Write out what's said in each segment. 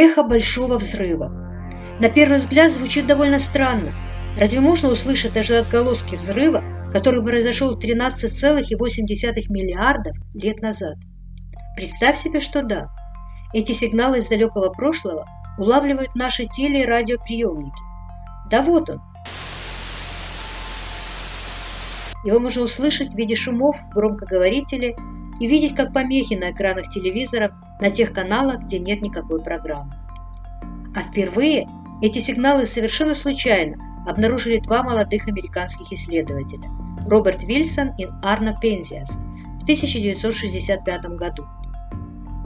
Эхо большого взрыва. На первый взгляд звучит довольно странно. Разве можно услышать даже отголоски взрыва, который произошел 13,8 миллиардов лет назад? Представь себе, что да. Эти сигналы из далекого прошлого улавливают наши теле- и радиоприемники. Да вот он. Его можно услышать в виде шумов в громкоговорителе и видеть как помехи на экранах телевизоров на тех каналах, где нет никакой программы. А впервые эти сигналы совершенно случайно обнаружили два молодых американских исследователя – Роберт Вильсон и Арно Пензиас в 1965 году.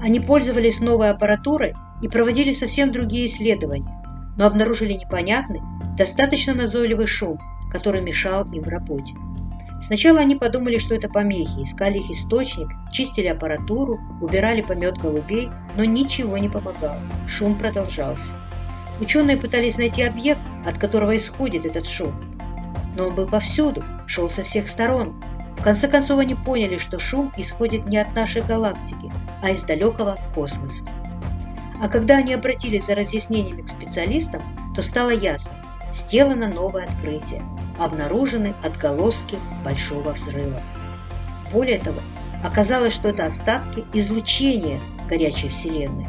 Они пользовались новой аппаратурой и проводили совсем другие исследования, но обнаружили непонятный, достаточно назойливый шум, который мешал им в работе. Сначала они подумали, что это помехи, искали их источник, чистили аппаратуру, убирали помет голубей, но ничего не помогало. Шум продолжался. Ученые пытались найти объект, от которого исходит этот шум. Но он был повсюду, шел со всех сторон. В конце концов они поняли, что шум исходит не от нашей галактики, а из далекого космоса. А когда они обратились за разъяснениями к специалистам, то стало ясно – сделано новое открытие обнаружены отголоски большого взрыва. Более того, оказалось, что это остатки излучения горячей Вселенной.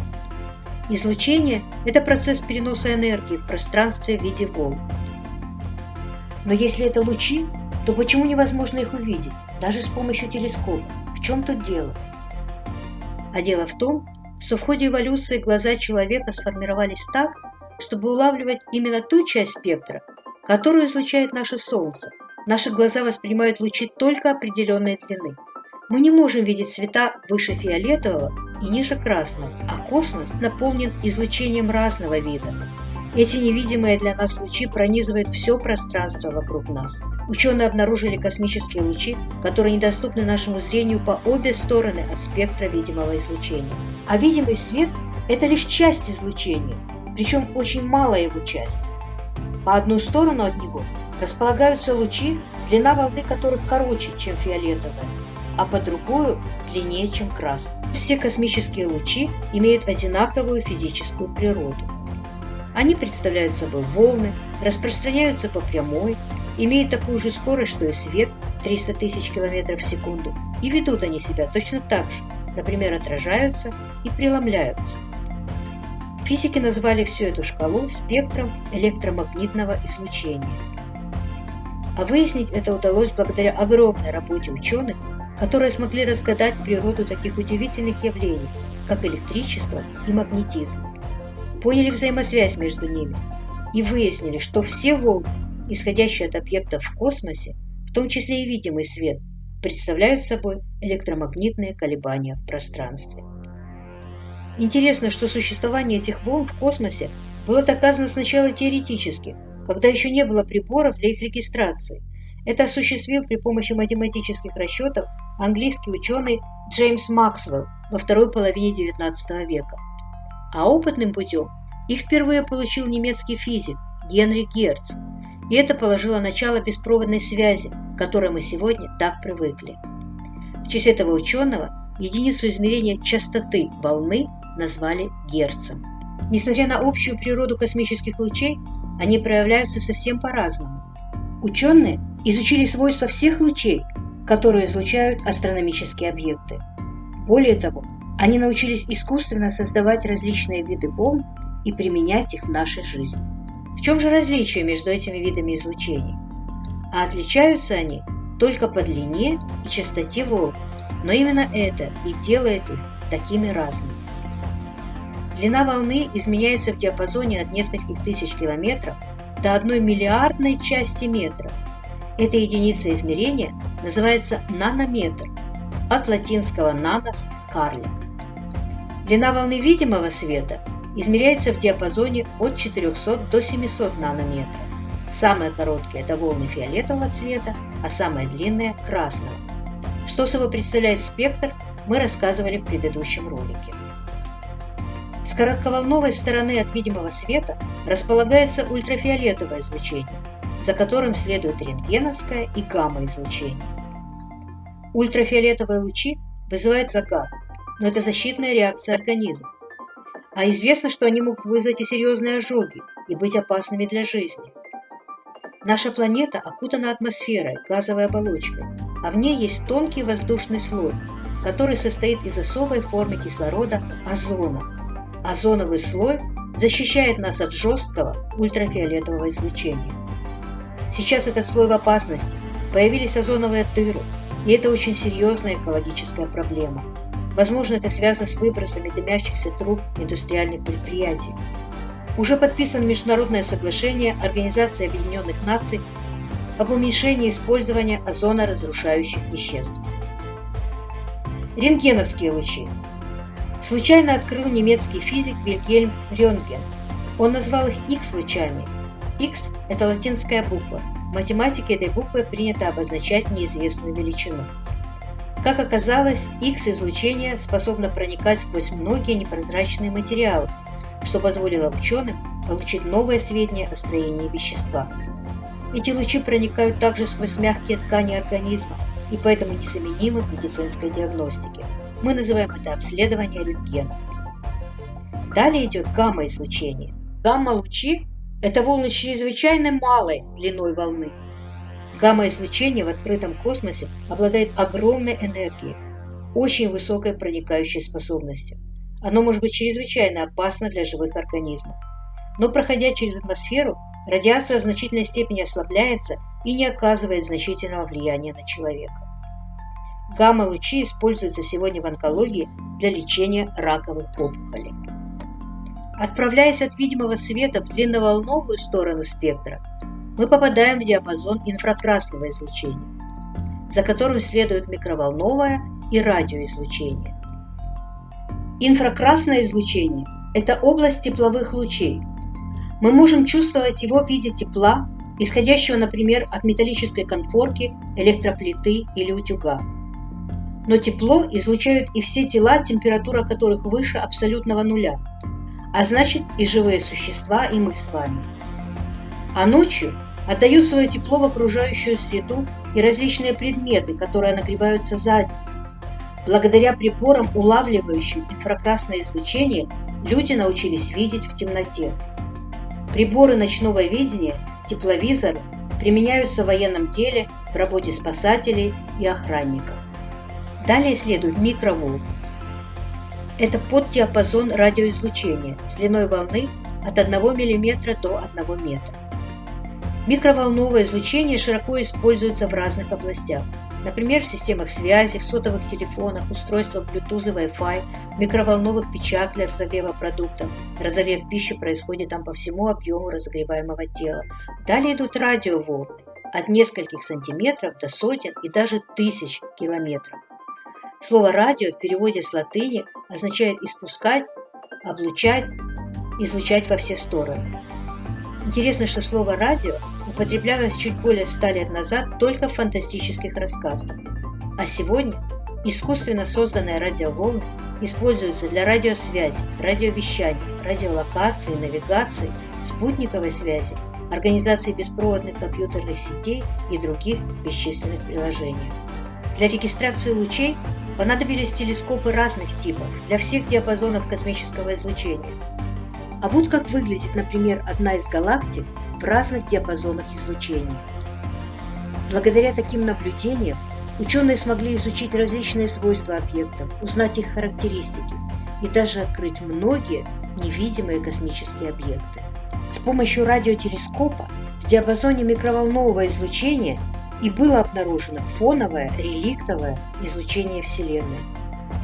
Излучение – это процесс переноса энергии в пространстве в виде волн. Но если это лучи, то почему невозможно их увидеть, даже с помощью телескопа? В чем тут дело? А дело в том, что в ходе эволюции глаза человека сформировались так, чтобы улавливать именно ту часть спектра, которую излучает наше Солнце. Наши глаза воспринимают лучи только определенной длины. Мы не можем видеть цвета выше фиолетового и ниже красного, а космос наполнен излучением разного вида. Эти невидимые для нас лучи пронизывают все пространство вокруг нас. Ученые обнаружили космические лучи, которые недоступны нашему зрению по обе стороны от спектра видимого излучения. А видимый свет – это лишь часть излучения, причем очень малая его часть. По одну сторону от него располагаются лучи, длина волны которых короче, чем фиолетовая, а по другую – длиннее, чем красная. Все космические лучи имеют одинаковую физическую природу. Они представляют собой волны, распространяются по прямой, имеют такую же скорость, что и свет – 300 тысяч километров в секунду, и ведут они себя точно так же, например, отражаются и преломляются – Физики назвали всю эту шкалу спектром электромагнитного излучения. А выяснить это удалось благодаря огромной работе ученых, которые смогли разгадать природу таких удивительных явлений, как электричество и магнетизм. Поняли взаимосвязь между ними и выяснили, что все волны, исходящие от объектов в космосе, в том числе и видимый свет, представляют собой электромагнитные колебания в пространстве. Интересно, что существование этих волн в космосе было доказано сначала теоретически, когда еще не было приборов для их регистрации. Это осуществил при помощи математических расчетов английский ученый Джеймс Максвелл во второй половине XIX века. А опытным путем их впервые получил немецкий физик Генри Герц, и это положило начало беспроводной связи, к которой мы сегодня так привыкли. В честь этого ученого единицу измерения частоты волны назвали Герцем. Несмотря на общую природу космических лучей, они проявляются совсем по-разному. Ученые изучили свойства всех лучей, которые излучают астрономические объекты. Более того, они научились искусственно создавать различные виды волн и применять их в нашей жизни. В чем же различие между этими видами излучений? А отличаются они только по длине и частоте волн, но именно это и делает их такими разными. Длина волны изменяется в диапазоне от нескольких тысяч километров до одной миллиардной части метра. Эта единица измерения называется нанометр, от латинского «нанос» – карлик. Длина волны видимого света измеряется в диапазоне от 400 до 700 нанометров. Самые короткие – это волны фиолетового цвета, а самые длинные – красного. Что собой представляет спектр, мы рассказывали в предыдущем ролике. С коротковолновой стороны от видимого света располагается ультрафиолетовое излучение, за которым следует рентгеновское и гамма-излучение. Ультрафиолетовые лучи вызывают загар, но это защитная реакция организма. а известно, что они могут вызвать и серьезные ожоги и быть опасными для жизни. Наша планета окутана атмосферой, газовой оболочкой, а в ней есть тонкий воздушный слой, который состоит из особой формы кислорода – озона. Озоновый слой защищает нас от жесткого ультрафиолетового излучения. Сейчас этот слой в опасности, появились озоновые дыры, и это очень серьезная экологическая проблема. Возможно, это связано с выбросами дымящихся труб индустриальных предприятий. Уже подписано международное соглашение Организации Объединенных Наций об уменьшении использования озоноразрушающих веществ. Рентгеновские лучи. Случайно открыл немецкий физик Вильгельм Рентген. Он назвал их X-лучами. X – это латинская буква. В математике этой буквой принято обозначать неизвестную величину. Как оказалось, X-излучение способно проникать сквозь многие непрозрачные материалы, что позволило ученым получить новые сведения о строении вещества. Эти лучи проникают также сквозь мягкие ткани организма и поэтому незаменимы в медицинской диагностике. Мы называем это обследование рентгена. Далее идет гамма-излучение. Гамма-лучи – это волны чрезвычайно малой длиной волны. Гамма-излучение в открытом космосе обладает огромной энергией, очень высокой проникающей способностью. Оно может быть чрезвычайно опасно для живых организмов. Но проходя через атмосферу, радиация в значительной степени ослабляется и не оказывает значительного влияния на человека. Гамма-лучи используются сегодня в онкологии для лечения раковых опухолей. Отправляясь от видимого света в длинноволновую сторону спектра, мы попадаем в диапазон инфракрасного излучения, за которым следует микроволновое и радиоизлучение. Инфракрасное излучение – это область тепловых лучей. Мы можем чувствовать его в виде тепла, исходящего, например, от металлической конфорки, электроплиты или утюга. Но тепло излучают и все тела, температура которых выше абсолютного нуля, а значит и живые существа, и мы с вами. А ночью отдают свое тепло в окружающую среду и различные предметы, которые нагреваются сзади, Благодаря приборам, улавливающим инфракрасное излучение, люди научились видеть в темноте. Приборы ночного видения, тепловизоры, применяются в военном деле, в работе спасателей и охранников. Далее следует микроволн. Это поддиапазон радиоизлучения с длиной волны от 1 мм до 1 метра. Микроволновое излучение широко используется в разных областях – Например, в системах связи, в сотовых телефонах, устройствах Bluetooth и Wi-Fi, микроволновых печах для разогрева продуктов. Разогрев пищи происходит там по всему объему разогреваемого тела. Далее идут радиоволны от нескольких сантиметров до сотен и даже тысяч километров. Слово «радио» в переводе с латыни означает «испускать», «облучать», «излучать во все стороны». Интересно, что слово «радио» употреблялось чуть более ста лет назад только в фантастических рассказах. А сегодня искусственно созданные радиоволны используются для радиосвязи, радиовещания, радиолокации, навигации, спутниковой связи, организации беспроводных компьютерных сетей и других бесчисленных приложений. Для регистрации лучей понадобились телескопы разных типов для всех диапазонов космического излучения – а вот как выглядит, например, одна из галактик в разных диапазонах излучения. Благодаря таким наблюдениям ученые смогли изучить различные свойства объектов, узнать их характеристики и даже открыть многие невидимые космические объекты. С помощью радиотелескопа в диапазоне микроволнового излучения и было обнаружено фоновое реликтовое излучение Вселенной.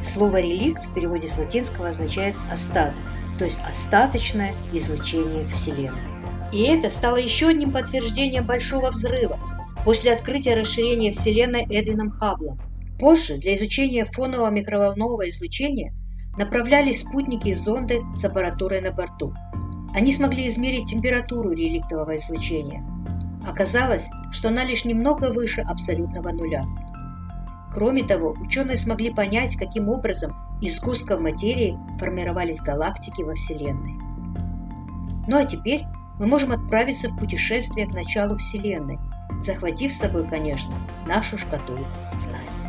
Слово «реликт» в переводе с латинского означает «остаток», то есть остаточное излучение Вселенной. И это стало еще одним подтверждением Большого Взрыва после открытия расширения Вселенной Эдвином Хабблом. Позже для изучения фонового микроволнового излучения направлялись спутники и зонды с аппаратурой на борту. Они смогли измерить температуру реликтового излучения. Оказалось, что она лишь немного выше абсолютного нуля. Кроме того, ученые смогли понять, каким образом из сгустков материи формировались галактики во Вселенной. Ну а теперь мы можем отправиться в путешествие к началу Вселенной, захватив с собой, конечно, нашу шкатулку знаний.